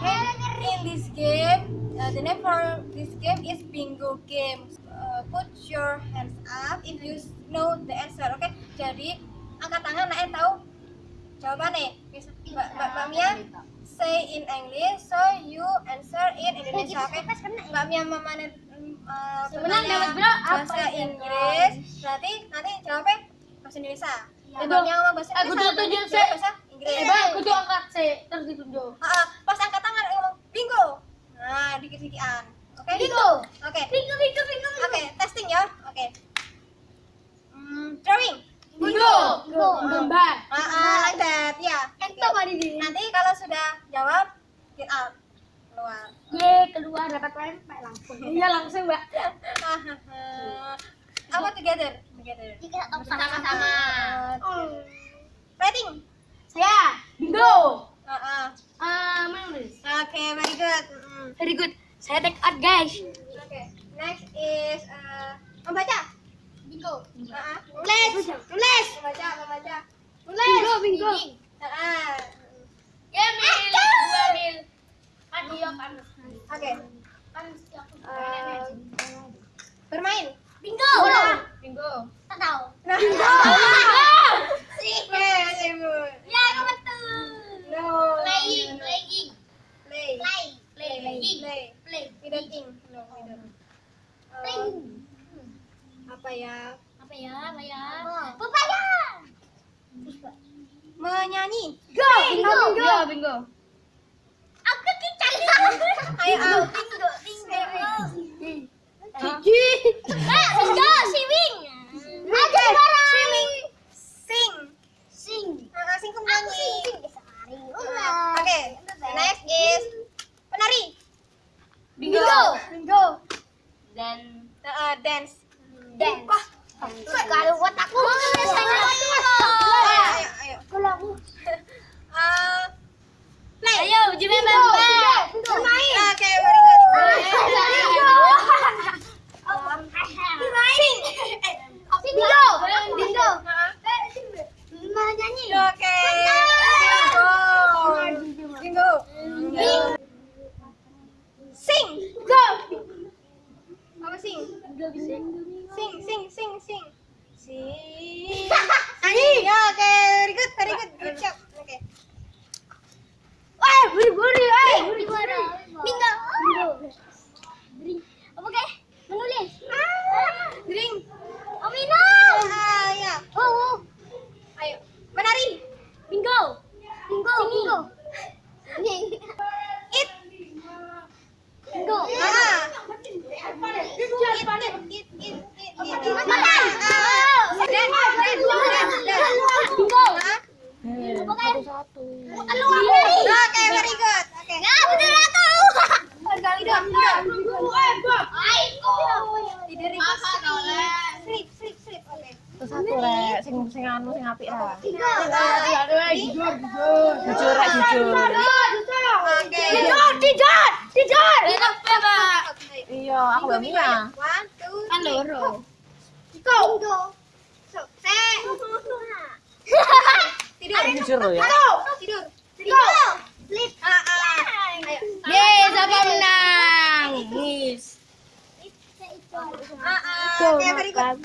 in this game, uh, the name for this game is bingo game. Uh, put your hands up if you know the answer. Oke, okay? jadi angkat tangan, Naen tahu jawabannya. Mbak Mbak Mbak Mia say in English, so you answer in Indonesia. Oke, okay? Mbak Mia memanen mm, uh, bahasa Inggris. Berarti nanti jawabnya bahasa Indonesia. Ya, Mbak Mia ngomong bahasa Inggris. Aku tuh tujuh bahasa Inggris. Eh, bang, kudu angkat C, terus ditunjuk. Pas angkat tangan ngomong bingo. Nah, dikit-dikitan. Oke? Bingo. Oke. Bingo, bingo, bingo. Oke, testing ya. Oke. Hmm, drawing. Bingo. Bingo. Gambar. Ah, like that. Ya. Entah di. Nanti kalau sudah jawab, get out. Keluar. Ye, keluar dapat pempek langsung. Iya, langsung, Mbak. Apa together? Together. Sama-sama. Uh, Rating. Saya bingo. Ah, ah. Eh, menulis. Oke, very good. Mm. Very good. Saya take out, guys. Oke. Next is uh, membaca. Bingo. Ah, ah. Tulis. Tulis. Membaca, membaca. Bingo, bingo. Ah, ah. Ya, mil. Dua mil. Ya panas. Oke. Panas aku. Eh, bermain. Bingo. Bingo. Tak tahu. Nah. Sih. Yes, Ibu. Ya, aku betul. No. Playing, playing, Play. play, play, Play. play. Without ing. No, without. Eh, Playing. apa ya? Apa ya? Apa ya? Pepaya. Menyanyi. Go, bingo, bingo. bingo. Aku kicap. Ayo. Bingo, bingo. Gigi. Kak, bingo, swimming. Ada barang. Swimming. Sing. Sing. Ah, sing menyanyi. Oke. Oke. Next is penari. Bingo. Bingo. Dan Uh, dance. dance. Kalau buat aku Ayo, ayo, ayo. Kalau aku. Uh, play. Ayo, Jimmy Bambang. Bermain. Oke, very good. Sing. Bingo. Bingo. Ah, Menyanyi. Oke. Bingo. Bingo. Bing. Sing. Go. Apa sing? Sing. Sing, sing, sing, sing. Sing. Nyanyi. Ya, oke. Very good, very good. Good job. Oke. Eh, beri-beri, eh. Beri-beri. Bingo. Apa kayak? Menulis. Drink. Oh, minum. Ah, ya. Oh, oh. Ayo. Menari. Bingo. Bingo. Bingo. Eat. Bingo. Ah. Eat, eat, eat, eat, eat, eat. Makan. Ah. Dance, dance, dance, dance. Bingo. Ah. Kalau Oke, very good. Oke. Ya, betul aku. Tidur itu sleep, sleep, sleep. Oke. Terus satu rek, sing sing anu sing apik ra. Jujur, Jujur rek jujur. Oke. Tidur, tidur. Oke. Iya, aku belum. One, two, Kan loro. Go. So, set. Tidur. Jujur lo ya. Tidur. Tidur. Sleep. Ah, ah. Ayo. Yeay, siapa menang? Yes. Ah, ah. Oke, very good.